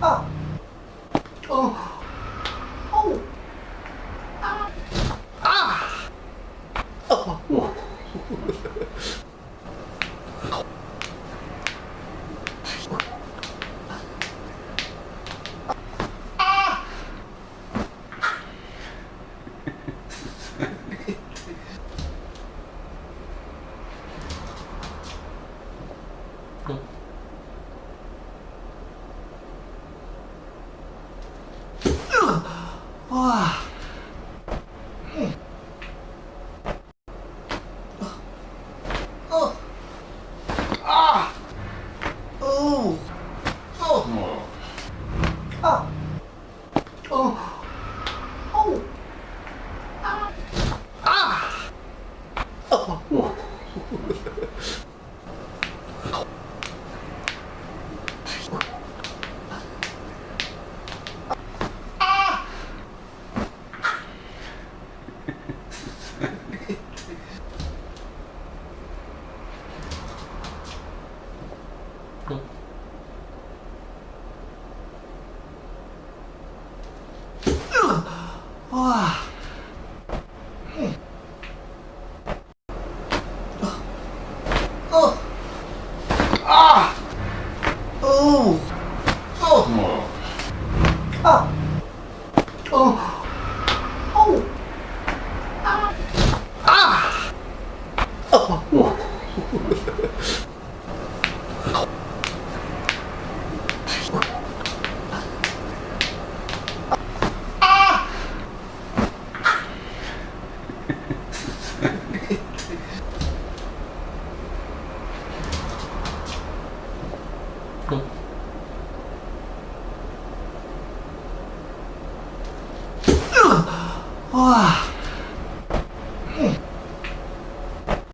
아! 어! 어우! 아! 아! 어! 어. 哇！嗯，哦，啊，哦，哦，啊，哦。 와. 어. 어. 아. 어. 어. 아. 어. 어. 아. 어. 어. 아. 아. 어. Cool.